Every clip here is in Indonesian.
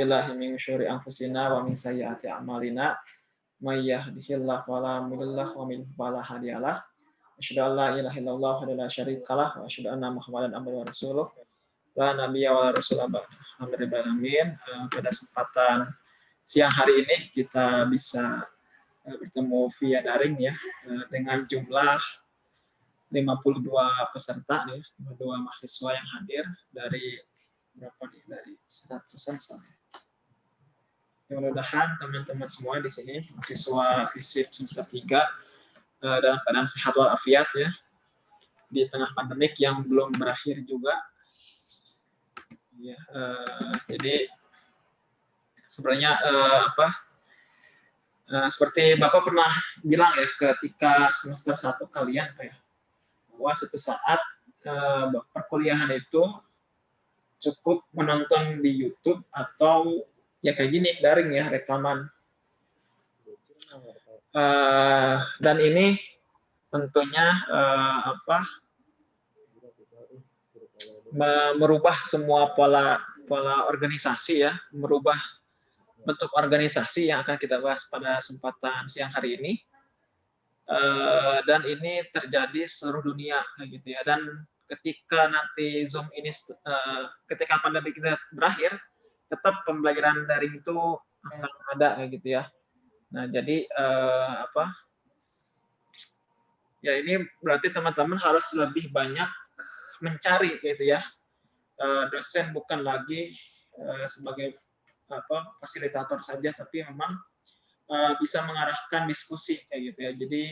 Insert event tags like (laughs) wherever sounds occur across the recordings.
billahi min syururi anfusina wa min sayyiati a'malina may yahdihillahu fala mudhillalah wa min fala hadiyalah asyhadu an la ilaha illallah wa la syarikalah wa asyhadu anna muhammadan abduhu wa rasuluh. La nabiyya wa rasulullah alamin uh, pada kesempatan siang hari ini kita bisa uh, bertemu via daring ya uh, dengan jumlah 52 peserta nih, 52 mahasiswa yang hadir dari berapa nih? Dari 100-an misalnya. Mudah-mudahan teman-teman semua di sini mahasiswa FISIP semester 3 dalam keadaan sehat walafiat ya di tengah pandemik yang belum berakhir juga Ya, uh, jadi sebenarnya uh, apa? Uh, seperti Bapak pernah bilang ya ketika semester satu kalian apa ya, bahwa suatu saat uh, perkuliahan itu cukup menonton di YouTube atau ya kayak gini daring ya rekaman. Uh, dan ini tentunya uh, apa merubah semua pola pola organisasi ya, merubah bentuk organisasi yang akan kita bahas pada kesempatan siang hari ini. Uh, dan ini terjadi seluruh dunia gitu ya. Dan ketika nanti Zoom ini uh, ketika pandemi kita berakhir, tetap pembelajaran daring itu akan ada gitu ya. Nah, jadi uh, apa? Ya ini berarti teman-teman harus lebih banyak mencari gitu ya eh, dosen bukan lagi eh, sebagai apa fasilitator saja tapi memang eh, bisa mengarahkan diskusi kayak gitu ya jadi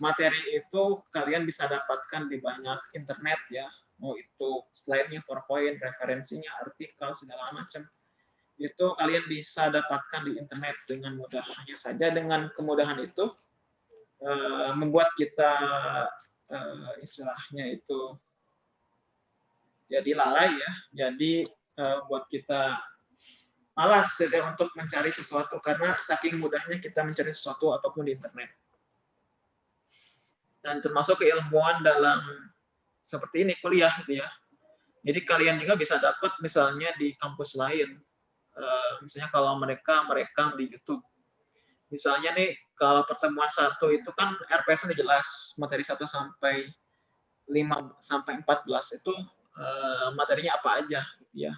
materi itu kalian bisa dapatkan di banyak internet ya mau itu slide-nya PowerPoint referensinya artikel segala macam itu kalian bisa dapatkan di internet dengan mudah hanya saja dengan kemudahan itu membuat kita istilahnya itu jadi lalai ya. Jadi uh, buat kita malas ya, untuk mencari sesuatu karena saking mudahnya kita mencari sesuatu apa pun di internet. Dan termasuk keilmuan dalam seperti ini kuliah gitu ya. Jadi kalian juga bisa dapat misalnya di kampus lain. Uh, misalnya kalau mereka merekam di YouTube. Misalnya nih kalau pertemuan satu itu kan RPS ini jelas materi 1 sampai 5 sampai 14 itu Eh, materinya apa aja gitu ya.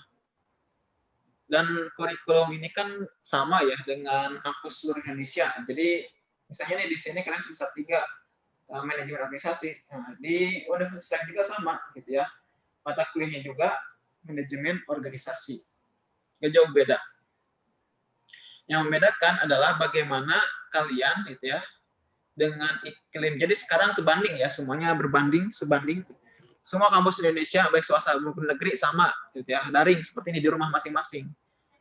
Dan kurikulum ini kan sama ya dengan kampus seluruh Indonesia. Jadi misalnya nih di sini kalian semester tiga uh, manajemen organisasi. Nah, di universitas juga sama gitu ya. Mata kuliahnya juga manajemen organisasi. Gak jauh beda. Yang membedakan adalah bagaimana kalian gitu ya dengan iklim. Jadi sekarang sebanding ya, semuanya berbanding, sebanding semua kampus Indonesia baik swasta maupun negeri sama gitu ya daring seperti ini di rumah masing-masing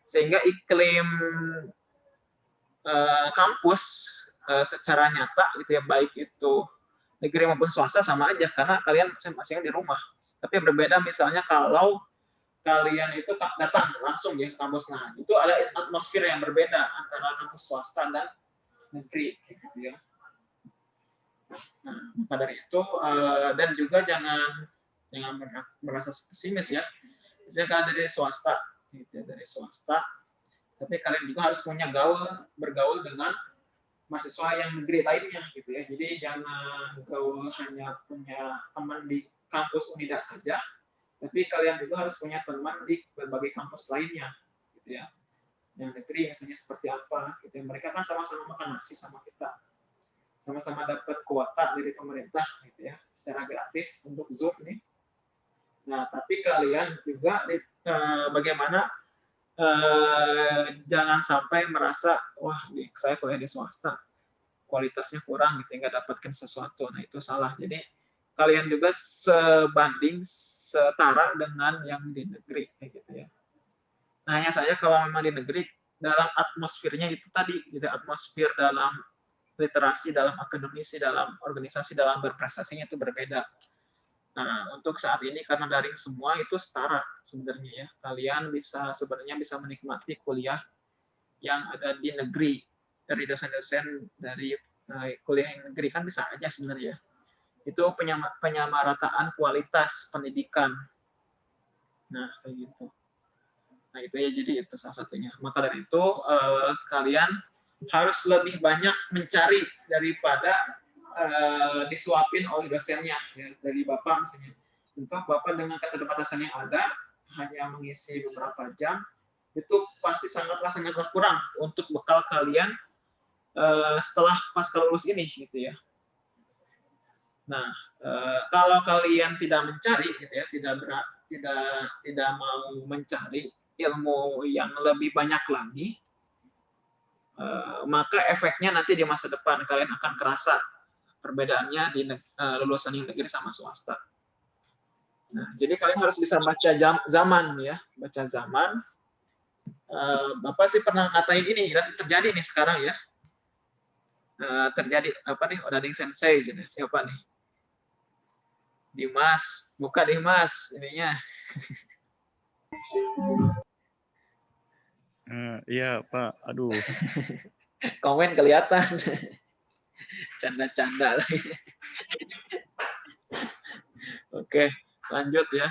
sehingga iklim uh, kampus uh, secara nyata gitu ya baik itu negeri maupun swasta sama aja karena kalian masing-masing di rumah tapi berbeda misalnya kalau kalian itu datang langsung ya ke kampus nah itu ada atmosfer yang berbeda antara kampus swasta dan negeri gitu ya nah maka dari itu uh, dan juga jangan jangan merasa pesimis ya. Misalnya kalian dari swasta, gitu ya, dari swasta, tapi kalian juga harus punya gaul, bergaul dengan mahasiswa yang negeri lainnya, gitu ya. Jadi jangan gaul hanya punya teman di kampus Unida saja, tapi kalian juga harus punya teman di berbagai kampus lainnya, gitu ya. Yang negeri misalnya seperti apa, gitu ya. Mereka kan sama-sama makan nasi sama kita, sama-sama dapat kuota dari pemerintah, gitu ya, secara gratis untuk Zoom nih Nah, tapi kalian juga uh, bagaimana uh, jangan sampai merasa wah saya kuliah di swasta kualitasnya kurang gitu nggak dapatkan sesuatu. Nah, itu salah. Jadi kalian juga sebanding setara dengan yang di negeri kayak gitu ya. Nah, hanya saja kalau memang di negeri dalam atmosfernya itu tadi gitu atmosfer dalam literasi, dalam akademisi, dalam organisasi, dalam berprestasinya itu berbeda. Nah, untuk saat ini karena daring semua itu setara sebenarnya ya. Kalian bisa sebenarnya bisa menikmati kuliah yang ada di negeri dari dosen-dosen dari uh, kuliah yang negeri kan bisa aja sebenarnya. Itu penyamarataan kualitas pendidikan. Nah, kayak gitu. Nah itu ya jadi itu salah satunya. Maka dari itu uh, kalian harus lebih banyak mencari daripada uh, disuapin oleh dosennya ya, dari bapak misalnya. Tentu bapak dengan keterbatasan yang ada hanya mengisi beberapa jam itu pasti sangatlah sangatlah kurang untuk bekal kalian uh, setelah pasca lulus ini gitu ya. Nah, uh, kalau kalian tidak mencari gitu ya, tidak berat, tidak tidak mau mencari ilmu yang lebih banyak lagi, uh, maka efeknya nanti di masa depan kalian akan kerasa perbedaannya di uh, lulusan yang negeri sama swasta. Nah, jadi kalian harus bisa baca jam, zaman ya, baca zaman. Bapak sih pernah ngatain ini dan terjadi nih sekarang ya. Terjadi apa nih Odading Sensei siapa nih? Dimas, buka Dimas ininya. Uh, (laughs) iya Pak, aduh. (laughs) Komen kelihatan. Canda-canda lagi. (laughs) Oke lanjut ya.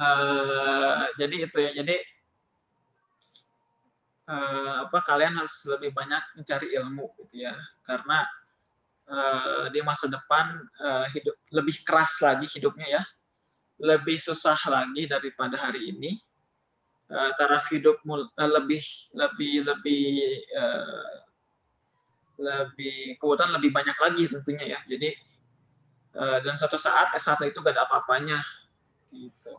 Uh, jadi itu ya. Jadi uh, apa kalian harus lebih banyak mencari ilmu gitu ya. Karena uh, di masa depan uh, hidup lebih keras lagi hidupnya ya. Lebih susah lagi daripada hari ini. Uh, taraf hidup uh, lebih lebih lebih uh, lebih kebutuhan lebih banyak lagi tentunya ya. Jadi Eh, dan suatu saat S1 itu gak ada apa-apanya gitu.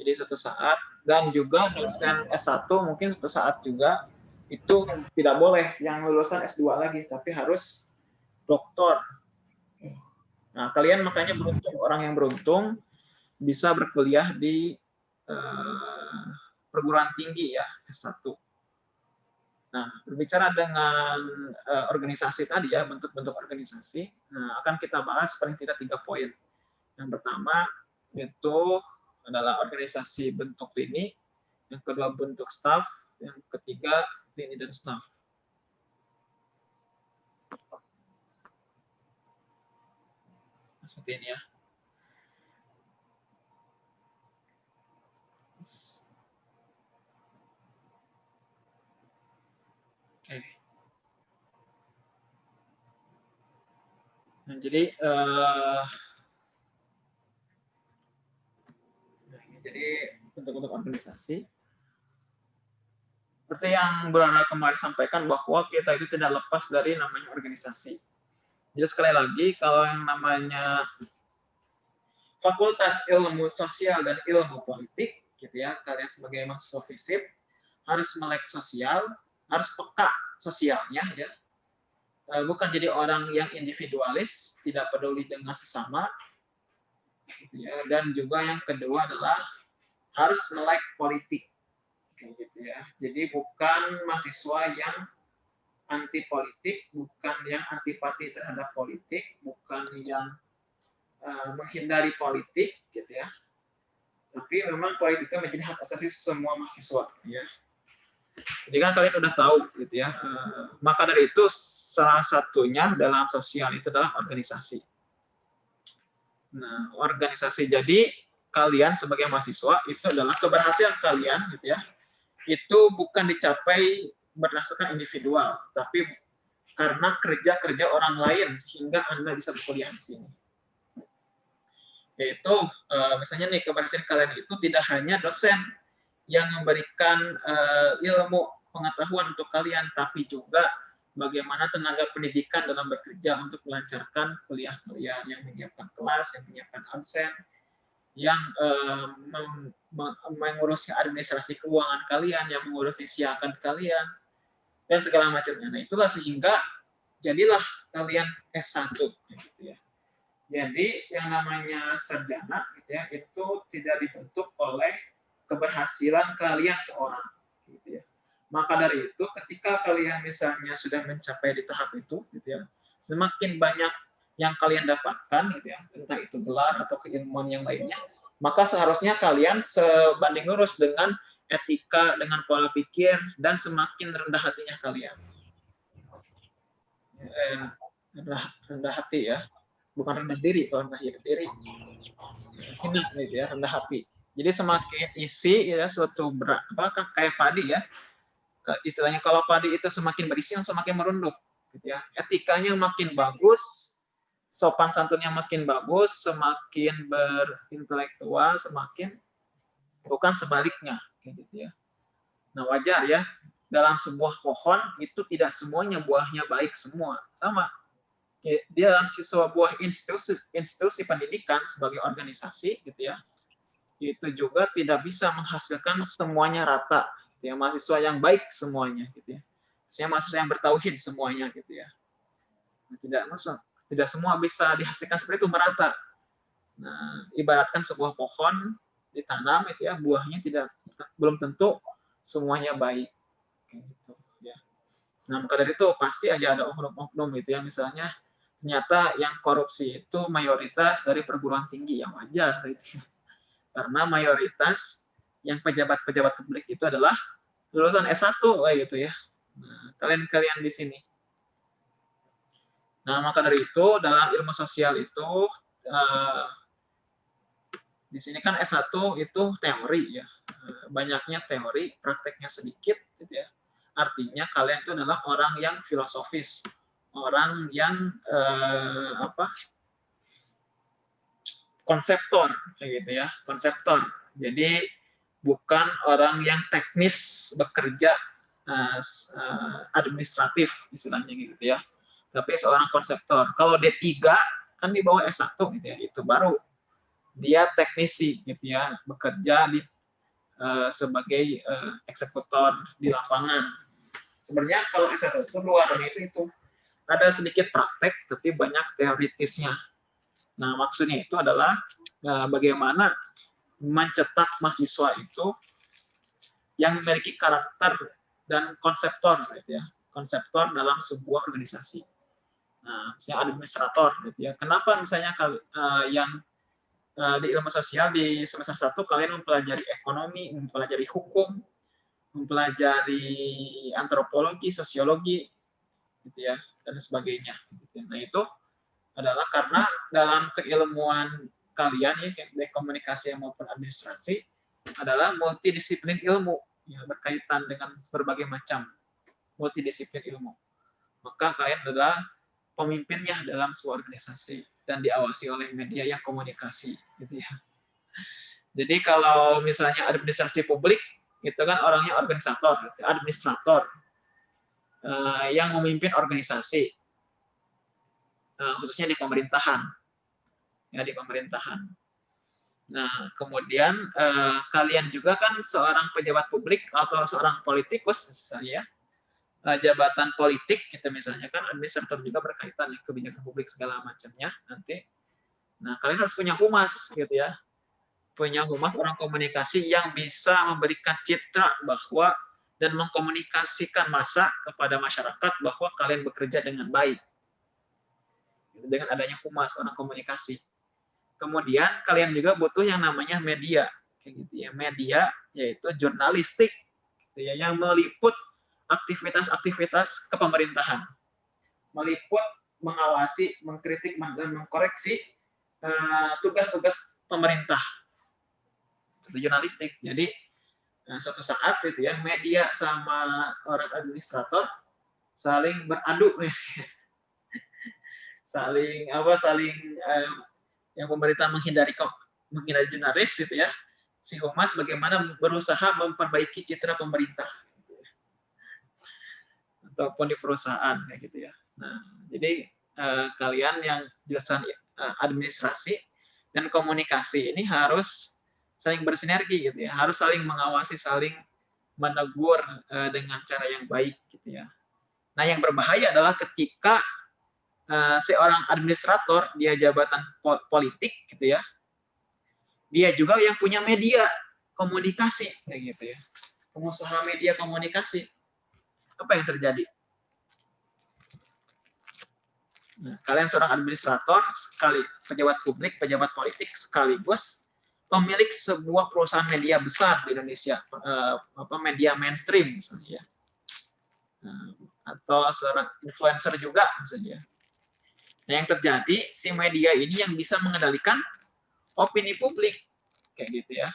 Jadi suatu saat dan juga dosen S1 mungkin suatu saat juga itu tidak boleh yang lulusan S2 lagi tapi harus doktor. Nah, kalian makanya beruntung orang yang beruntung bisa berkuliah di uh, perguruan tinggi ya S1 Nah, berbicara dengan uh, organisasi tadi ya, bentuk-bentuk organisasi, nah, akan kita bahas paling tidak tiga poin. Yang pertama itu adalah organisasi bentuk lini, yang kedua bentuk staff, yang ketiga lini dan staff. Seperti ini ya. Nah, jadi uh, jadi bentuk-bentuk organisasi seperti yang Brana kemarin sampaikan bahwa kita itu tidak lepas dari namanya organisasi. Jadi sekali lagi kalau yang namanya Fakultas Ilmu Sosial dan Ilmu Politik, gitu ya, kalian sebagai mahasiswa FISIP harus melek sosial, harus peka sosialnya, ya, Eh, bukan jadi orang yang individualis, tidak peduli dengan sesama, gitu ya. dan juga yang kedua adalah harus melek politik, gitu ya. Jadi bukan mahasiswa yang anti politik, bukan yang antipati terhadap politik, bukan yang uh, menghindari politik, gitu ya. Tapi memang politik itu menjadi hak asasi semua mahasiswa, ya. Jadi kan kalian udah tahu gitu ya. Eh, maka dari itu salah satunya dalam sosial itu adalah organisasi. Nah, organisasi jadi kalian sebagai mahasiswa itu adalah keberhasilan kalian gitu ya. Itu bukan dicapai berdasarkan individual, tapi karena kerja-kerja orang lain sehingga Anda bisa berkuliah di sini. Yaitu eh, misalnya nih keberhasilan kalian itu tidak hanya dosen yang memberikan uh, ilmu pengetahuan untuk kalian, tapi juga bagaimana tenaga pendidikan dalam bekerja untuk melancarkan kuliah kalian, yang menyiapkan kelas, yang menyiapkan absen, yang uh, mengurusi administrasi keuangan kalian, yang mengurusi siakan kalian, dan segala macamnya. Nah, itulah sehingga jadilah kalian S1 gitu ya. Jadi yang namanya sarjana gitu ya, itu tidak dibentuk oleh keberhasilan kalian seorang. Gitu ya. Maka dari itu, ketika kalian misalnya sudah mencapai di tahap itu, gitu ya, semakin banyak yang kalian dapatkan, gitu ya, entah itu gelar atau keilmuan yang lainnya, maka seharusnya kalian sebanding lurus dengan etika, dengan pola pikir, dan semakin rendah hatinya kalian. Eh, rendah, rendah hati ya, bukan rendah diri, kalau rendah diri, hina gitu ya, rendah hati Jadi semakin isi ya suatu berat, apa kayak padi ya. Istilahnya kalau padi itu semakin berisi semakin merunduk gitu ya. Etikanya makin bagus, sopan santunnya makin bagus, semakin berintelektual, semakin bukan sebaliknya gitu ya. Nah, wajar ya dalam sebuah pohon itu tidak semuanya buahnya baik semua. Sama dia dalam sebuah institusi institusi pendidikan sebagai organisasi gitu ya itu juga tidak bisa menghasilkan semuanya rata gitu ya mahasiswa yang baik semuanya gitu ya saya mahasiswa yang bertauhid semuanya gitu ya nah, tidak masuk tidak semua bisa dihasilkan seperti itu merata nah ibaratkan sebuah pohon ditanam itu ya buahnya tidak belum tentu semuanya baik gitu ya nah maka dari itu pasti aja ada oknum-oknum gitu ya misalnya ternyata yang korupsi itu mayoritas dari perguruan tinggi yang wajar gitu. Karena mayoritas yang pejabat-pejabat publik itu adalah lulusan S1 kayak gitu ya. Nah, kalian-kalian di sini. Nah, maka dari itu dalam ilmu sosial itu uh, di sini kan S1 itu teori ya. Eh, banyaknya teori, prakteknya sedikit gitu ya. Artinya kalian itu adalah orang yang filosofis, orang yang eh, apa? Konseptor gitu ya. Konseptor. Jadi bukan orang yang teknis bekerja uh, administratif istilahnya gitu ya. Tapi seorang konseptor. Kalau D3 kan di bawah S1 gitu ya. Itu baru dia teknisi gitu ya bekerja di uh, sebagai uh, eksekutor di lapangan sebenarnya kalau S1 itu luar itu itu ada sedikit praktek, tapi banyak teoritisnya. Nah, maksudnya itu adalah nah, bagaimana mencetak mahasiswa itu yang memiliki karakter dan konseptor, gitu ya, konseptor dalam sebuah organisasi. Nah, misalnya administrator, gitu ya. Kenapa misalnya uh, yang uh, di ilmu sosial di semester satu kalian mempelajari ekonomi, mempelajari hukum, mempelajari antropologi, sosiologi, gitu ya dan sebagainya. Nah itu adalah karena dalam keilmuan kalian ya baik komunikasi maupun administrasi adalah multidisiplin ilmu yang berkaitan dengan berbagai macam multidisiplin ilmu. Maka kalian adalah pemimpinnya dalam sebuah organisasi dan diawasi oleh media yang komunikasi gitu ya. Jadi kalau misalnya administrasi publik itu kan orangnya organisator, administrator. Eh, yang memimpin organisasi, eh, khususnya di pemerintahan, ya di pemerintahan. Nah, kemudian eh, kalian juga kan seorang pejabat publik atau seorang politikus misalnya, jabatan politik kita misalnya kan administrator juga berkaitan ya kebijakan publik segala macamnya nanti. Nah, kalian harus punya humas gitu ya. Punya humas orang komunikasi yang bisa memberikan citra bahwa dan mengkomunikasikan masa kepada masyarakat bahwa kalian bekerja dengan baik. Dengan adanya humas, orang komunikasi. Kemudian kalian juga butuh yang namanya media. Kayak gitu ya. Media yaitu jurnalistik gitu ya, yang meliput aktivitas-aktivitas kepemerintahan. Meliput, mengawasi, mengkritik, dan mengkoreksi eh, tugas-tugas uh, pemerintah. Itu jurnalistik. Jadi Nah, suatu saat itu ya media sama orang administrator saling beradu (laughs) saling apa saling eh, yang pemerintah menghindari kok menghindari jurnalis gitu ya si humas bagaimana berusaha memperbaiki citra pemerintah ataupun di perusahaan kayak gitu ya. Nah jadi eh, kalian yang jurusan eh, administrasi dan komunikasi ini harus saling bersinergi gitu ya. Harus saling mengawasi saling menegur uh, dengan cara yang baik gitu ya. Nah yang berbahaya adalah ketika uh, seorang administrator dia jabatan politik gitu ya dia juga yang punya media komunikasi kayak gitu ya. Pengusaha media komunikasi apa yang terjadi Nah, kalian seorang administrator, sekali pejabat publik, pejabat politik sekaligus pemilik sebuah perusahaan media besar di Indonesia, uh, apa media mainstream misalnya, ya. uh, atau seorang influencer juga misalnya. Nah, yang terjadi si media ini yang bisa mengendalikan opini publik kayak gitu ya.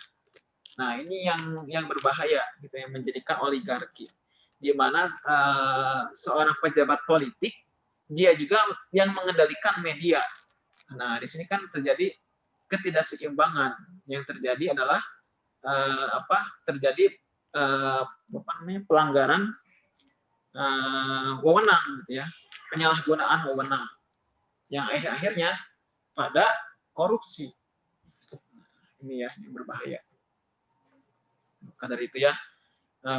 Nah, ini yang yang berbahaya gitu yang menjadikan oligarki. Di mana uh, seorang pejabat politik dia juga yang mengendalikan media. Nah, di sini kan terjadi ketidakseimbangan. Yang terjadi adalah uh, apa? Terjadi uh, apa namanya? pelanggaran uh, wewenang gitu ya. Penyalahgunaan wewenang. Yang akhir-akhirnya pada korupsi. Ini ya yang berbahaya. Maka dari itu ya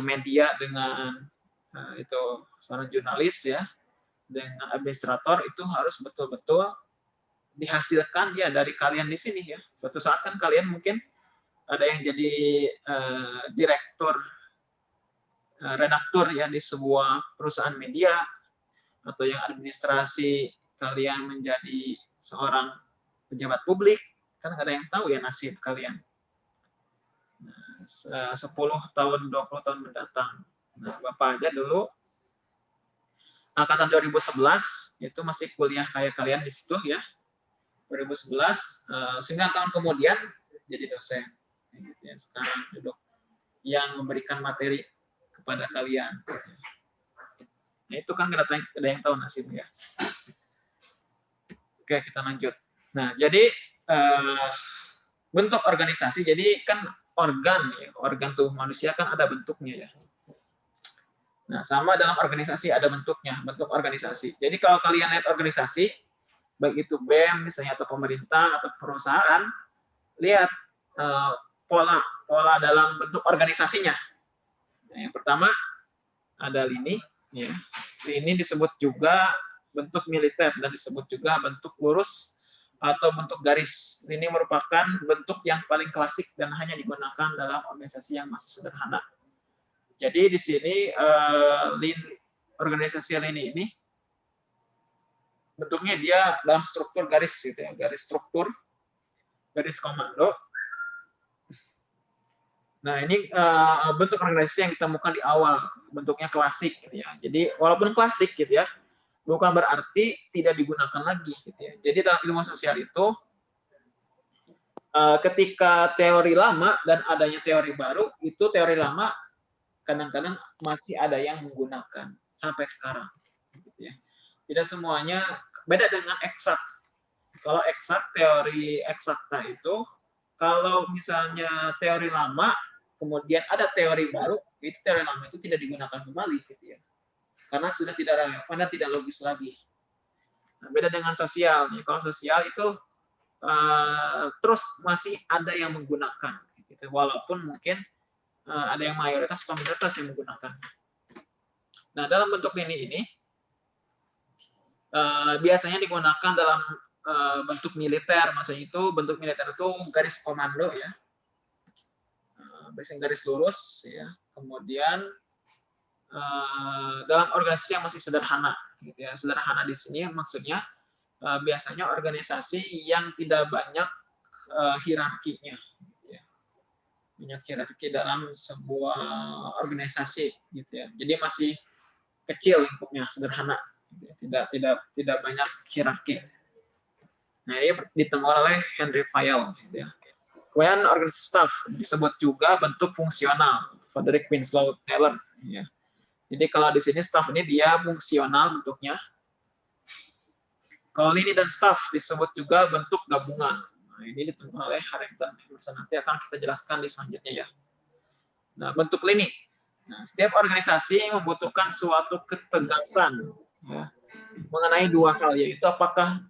media dengan eh, itu seorang jurnalis ya dengan administrator itu harus betul-betul dihasilkan ya dari kalian di sini ya. Suatu saat kan kalian mungkin ada yang jadi uh, direktur, uh, redaktur ya di sebuah perusahaan media atau yang administrasi kalian menjadi seorang pejabat publik kan ada yang tahu ya nasib kalian. 10 tahun, 20 tahun mendatang. Bapak aja dulu angkatan 2011 itu masih kuliah kayak kalian di situ ya. 2011 uh, 9 tahun kemudian jadi dosen. Gitu ya, sekarang duduk yang memberikan materi kepada kalian. Nah, itu kan ada, ada yang tahu nasibnya. Oke, kita lanjut. Nah, jadi uh, bentuk organisasi, jadi kan organ, ya, organ tubuh manusia kan ada bentuknya ya. Nah, sama dalam organisasi ada bentuknya, bentuk organisasi. Jadi kalau kalian lihat organisasi, baik itu BEM misalnya atau pemerintah atau perusahaan, lihat uh, pola pola dalam bentuk organisasinya. Nah, yang pertama ada lini, ya. Lini disebut juga bentuk militer dan disebut juga bentuk lurus atau bentuk garis. Ini merupakan bentuk yang paling klasik dan hanya digunakan dalam organisasi yang masih sederhana. Jadi di sini uh, lin, organisasi lini ini bentuknya dia dalam struktur garis gitu ya, garis struktur, garis komando. Nah ini uh, bentuk organisasi yang ditemukan di awal, bentuknya klasik gitu ya. Jadi walaupun klasik gitu ya, bukan berarti tidak digunakan lagi. Gitu ya. Jadi dalam ilmu sosial itu, eh, ketika teori lama dan adanya teori baru, itu teori lama kadang-kadang masih ada yang menggunakan sampai sekarang. Gitu ya. Tidak semuanya beda dengan eksak. Kalau eksak teori eksakta itu, kalau misalnya teori lama, kemudian ada teori baru, itu teori lama itu tidak digunakan kembali, gitu ya karena sudah tidak relevan dan tidak logis lagi. Nah, beda dengan sosial. Kalau sosial itu uh, terus masih ada yang menggunakan, gitu. walaupun mungkin ada yang mayoritas komunitas yang menggunakan. Nah, dalam bentuk ini ini uh, biasanya digunakan dalam uh, bentuk militer, maksudnya itu bentuk militer itu garis komando ya, biasanya garis lurus ya, kemudian Eh, dalam organisasi yang masih sederhana gitu ya sederhana di sini maksudnya biasanya organisasi yang tidak banyak hierarkinya. Banyak hierarki dalam sebuah organisasi gitu ya jadi masih kecil lingkupnya sederhana gitu ya. tidak tidak tidak banyak hierarki nah ini ditemukan oleh Henry Fayol gitu ya kemudian organisasi staff disebut juga bentuk fungsional Frederick Winslow Taylor ya jadi kalau di sini staff ini dia fungsional bentuknya. Kalau ini dan staff disebut juga bentuk gabungan. Nah, ini ditemukan oleh Harrington. Nanti akan kita jelaskan di selanjutnya ya. Nah, bentuk lini. Nah, setiap organisasi membutuhkan suatu ketegasan ya, mengenai dua hal, yaitu apakah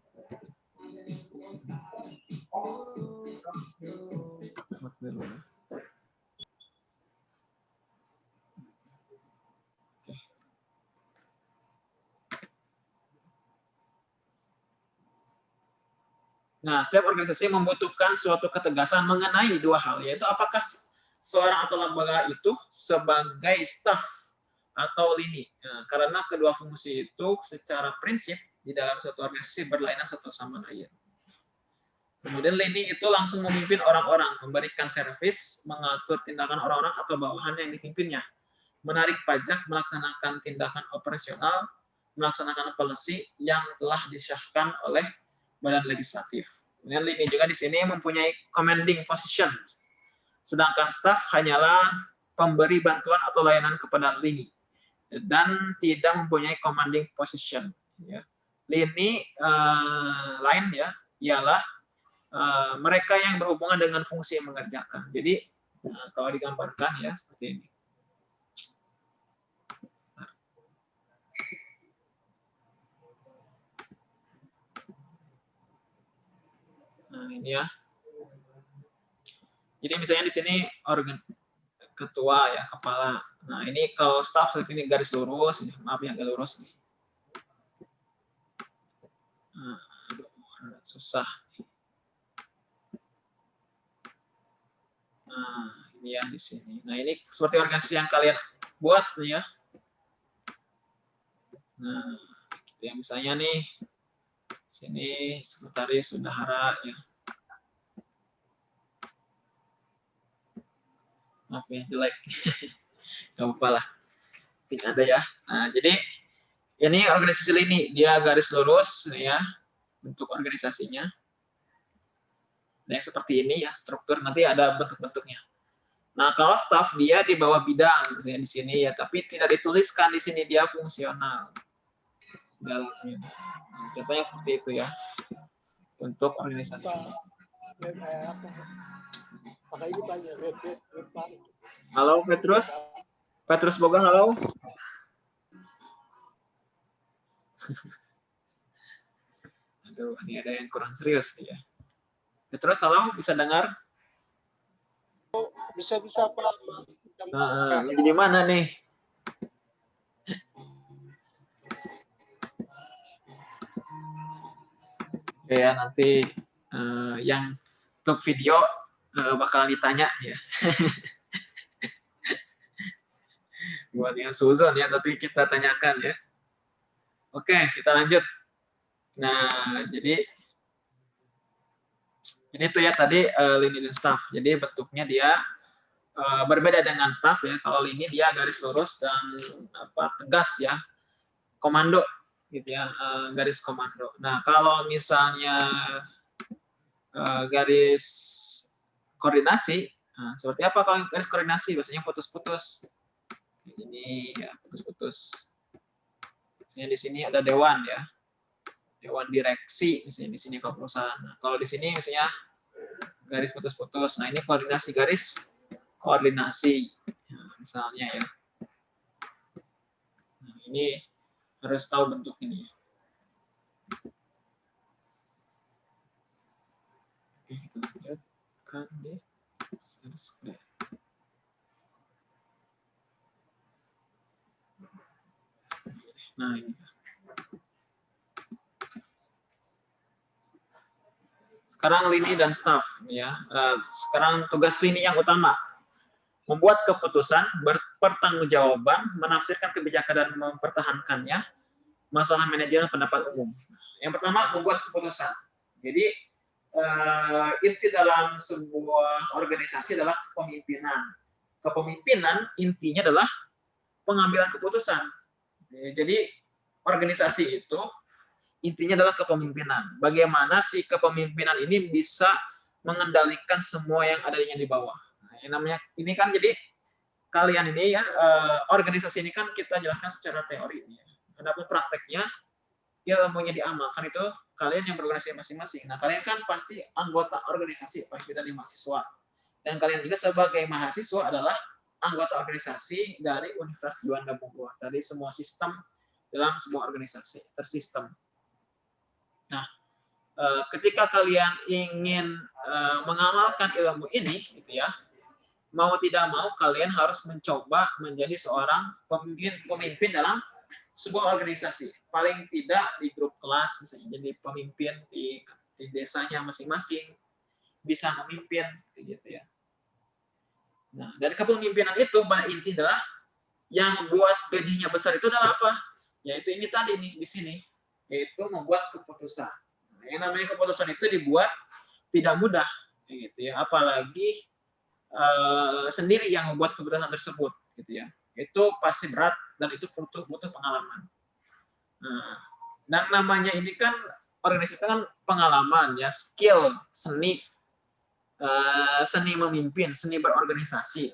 Nah, setiap organisasi membutuhkan suatu ketegasan mengenai dua hal, yaitu apakah seorang atau lembaga itu sebagai staff atau lini. Nah, karena kedua fungsi itu secara prinsip di dalam suatu organisasi berlainan satu sama lain. Kemudian lini itu langsung memimpin orang-orang, memberikan servis, mengatur tindakan orang-orang atau bawahan yang dipimpinnya, menarik pajak, melaksanakan tindakan operasional, melaksanakan policy yang telah disahkan oleh badan legislatif. Kemudian ini juga di sini mempunyai commanding position sedangkan staff hanyalah pemberi bantuan atau layanan kepada lini dan tidak mempunyai commanding position. Ya. Lini uh, lain ya ialah uh, mereka yang berhubungan dengan fungsi yang mengerjakan. Jadi uh, kalau digambarkan ya seperti ini. Nah, ini ya. Jadi misalnya di sini organ ketua ya, kepala. Nah, ini kalau staff ini garis lurus, ini maaf ya agak lurus nih. Nah, susah. Nah, ini ya di sini. Nah, ini seperti organisasi yang kalian buat nih ya. Nah, gitu ya misalnya nih sini sekretaris bendahara ya. Maaf ya jelek. (laughs) Gak apa-apa lah. Tidak ada ya. Nah, jadi ini organisasi ini dia garis lurus ya bentuk organisasinya. Nah, seperti ini ya struktur nanti ada bentuk-bentuknya. Nah, kalau staff dia di bawah bidang misalnya di sini ya, tapi tidak dituliskan di sini dia fungsional dalamnya. Nah, contohnya seperti itu ya untuk organisasi. Halo Petrus, Petrus Boga, halo. (laughs) Aduh, ini ada yang kurang serius nih ya. Petrus, halo, bisa dengar? Bisa bisa Pak. Nah, lagi di mana nih? Oke ya nanti uh, yang untuk video uh, bakal ditanya ya. (laughs) Buat yang suzon ya, tapi kita tanyakan ya. Oke, kita lanjut. Nah, jadi ini tuh ya tadi uh, lini dan staff. Jadi bentuknya dia uh, berbeda dengan staff ya. Kalau lini dia garis lurus dan apa tegas ya. Komando gitu ya uh, garis komando. Nah kalau misalnya uh, garis koordinasi, nah, seperti apa kalau garis koordinasi? Biasanya putus-putus. Ini ya putus-putus. Misalnya di sini ada dewan ya, dewan direksi misalnya di sini kalau perusahaan. Nah, kalau di sini misalnya garis putus-putus. Nah ini koordinasi garis koordinasi, nah, misalnya ya. Nah, ini harus tahu bentuk ini. Oke, kita lanjutkan deh. Nah. Sekarang lini dan staff ya. Eh, sekarang tugas lini yang utama membuat keputusan, berpertanggungjawaban, menafsirkan kebijakan dan mempertahankannya, masalah manajemen pendapat umum. Yang pertama, membuat keputusan. Jadi, uh, inti dalam sebuah organisasi adalah kepemimpinan. Kepemimpinan intinya adalah pengambilan keputusan. Jadi, organisasi itu intinya adalah kepemimpinan. Bagaimana si kepemimpinan ini bisa mengendalikan semua yang adanya di bawah yang namanya ini kan jadi kalian ini ya uh, organisasi ini kan kita jelaskan secara teori ya. Adapun prakteknya ya ilmunya diamalkan itu kalian yang berorganisasi masing-masing. Nah, kalian kan pasti anggota organisasi paling tidak mahasiswa. Dan kalian juga sebagai mahasiswa adalah anggota organisasi dari Universitas Juanda Bogor, dari semua sistem dalam sebuah organisasi, tersistem. Nah, eh, ketika kalian ingin eh, mengamalkan ilmu ini, gitu ya, mau tidak mau kalian harus mencoba menjadi seorang pemimpin pemimpin dalam sebuah organisasi. Paling tidak di grup kelas misalnya jadi pemimpin di, di desanya masing-masing bisa memimpin gitu ya. Nah, dari kepemimpinan itu pada inti adalah yang buat gajinya besar itu adalah apa? Yaitu ini tadi nih di sini, yaitu membuat keputusan. Nah, yang namanya keputusan itu dibuat tidak mudah gitu ya, apalagi uh, sendiri yang membuat keputusan tersebut gitu ya itu pasti berat dan itu butuh butuh pengalaman nah, dan namanya ini kan organisasi kan pengalaman ya skill seni eh, seni memimpin, seni berorganisasi.